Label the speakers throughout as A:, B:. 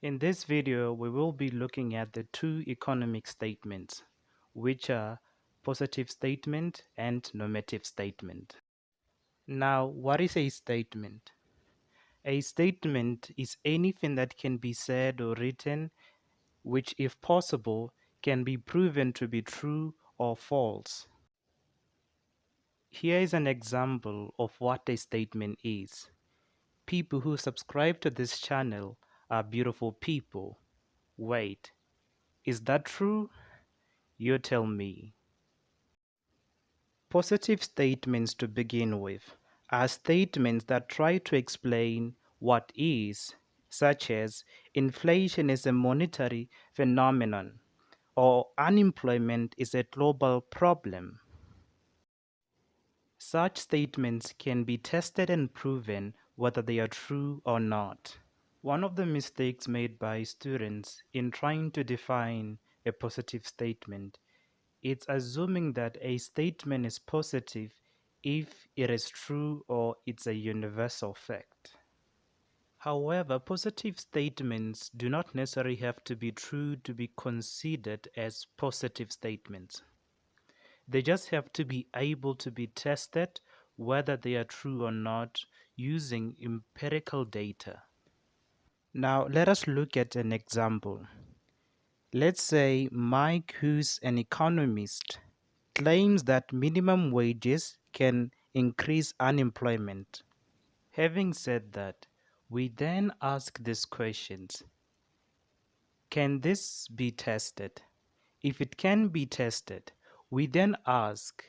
A: In this video, we will be looking at the two economic statements, which are positive statement and normative statement. Now, what is a statement? A statement is anything that can be said or written which, if possible, can be proven to be true or false. Here is an example of what a statement is. People who subscribe to this channel are beautiful people. Wait, is that true? You tell me. Positive statements to begin with are statements that try to explain what is, such as inflation is a monetary phenomenon or unemployment is a global problem. Such statements can be tested and proven whether they are true or not. One of the mistakes made by students in trying to define a positive statement is assuming that a statement is positive if it is true or it's a universal fact. However, positive statements do not necessarily have to be true to be considered as positive statements. They just have to be able to be tested whether they are true or not using empirical data. Now let us look at an example. Let's say Mike, who's an economist, claims that minimum wages can increase unemployment. Having said that, we then ask these questions. Can this be tested? If it can be tested, we then ask,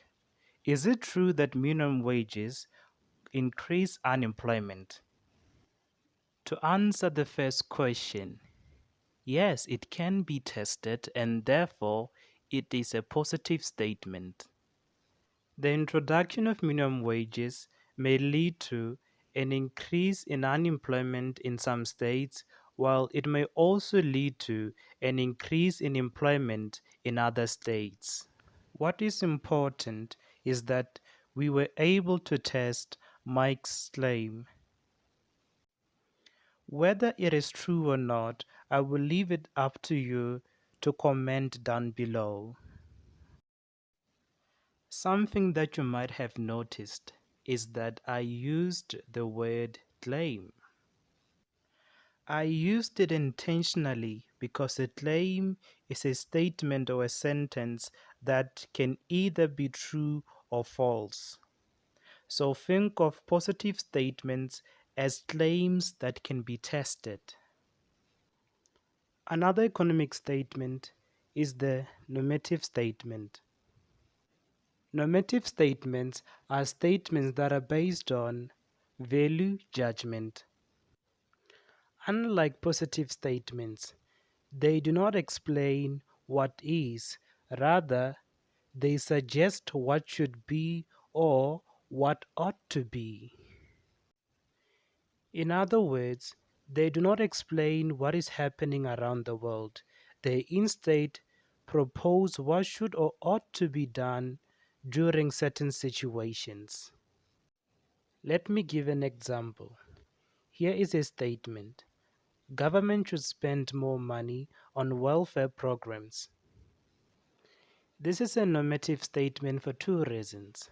A: is it true that minimum wages increase unemployment? To answer the first question, yes, it can be tested and therefore it is a positive statement. The introduction of minimum wages may lead to an increase in unemployment in some states, while it may also lead to an increase in employment in other states. What is important is that we were able to test Mike's claim. Whether it is true or not, I will leave it up to you to comment down below. Something that you might have noticed is that I used the word claim. I used it intentionally because a claim is a statement or a sentence that can either be true or false. So think of positive statements as claims that can be tested. Another economic statement is the normative statement. Normative statements are statements that are based on value judgment. Unlike positive statements, they do not explain what is, rather, they suggest what should be or what ought to be. In other words, they do not explain what is happening around the world. They instead propose what should or ought to be done during certain situations. Let me give an example. Here is a statement. Government should spend more money on welfare programs. This is a normative statement for two reasons.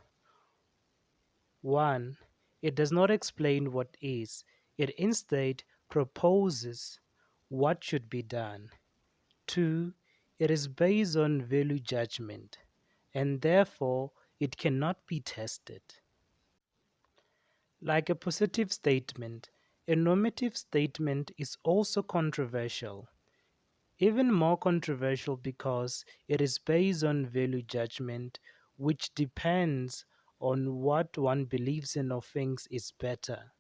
A: One, it does not explain what is, it instead proposes what should be done. Two, it is based on value judgment and therefore it cannot be tested. Like a positive statement, a normative statement is also controversial. Even more controversial because it is based on value judgment, which depends on what one believes in or thinks is better.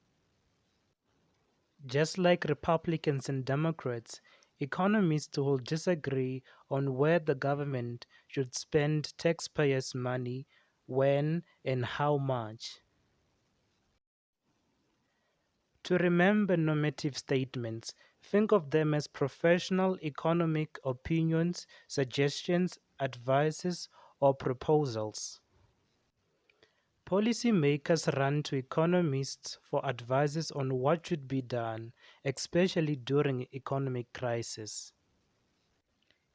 A: Just like Republicans and Democrats, economists will disagree on where the government should spend taxpayers' money, when, and how much. To remember normative statements, think of them as professional economic opinions, suggestions, advices, or proposals. Policymakers run to economists for advice on what should be done, especially during economic crisis.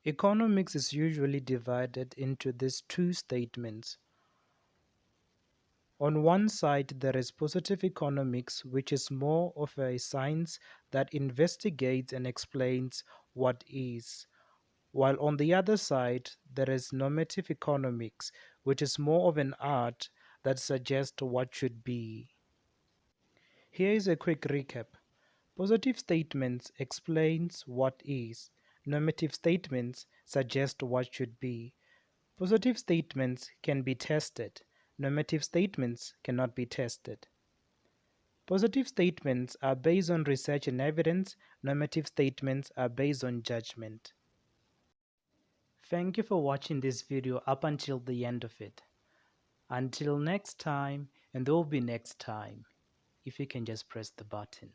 A: Economics is usually divided into these two statements. On one side, there is positive economics, which is more of a science that investigates and explains what is, while on the other side, there is normative economics, which is more of an art that suggest what should be. Here is a quick recap. Positive statements explains what is. Normative statements suggest what should be. Positive statements can be tested. Normative statements cannot be tested. Positive statements are based on research and evidence. Normative statements are based on judgment. Thank you for watching this video up until the end of it. Until next time, and there will be next time, if you can just press the button.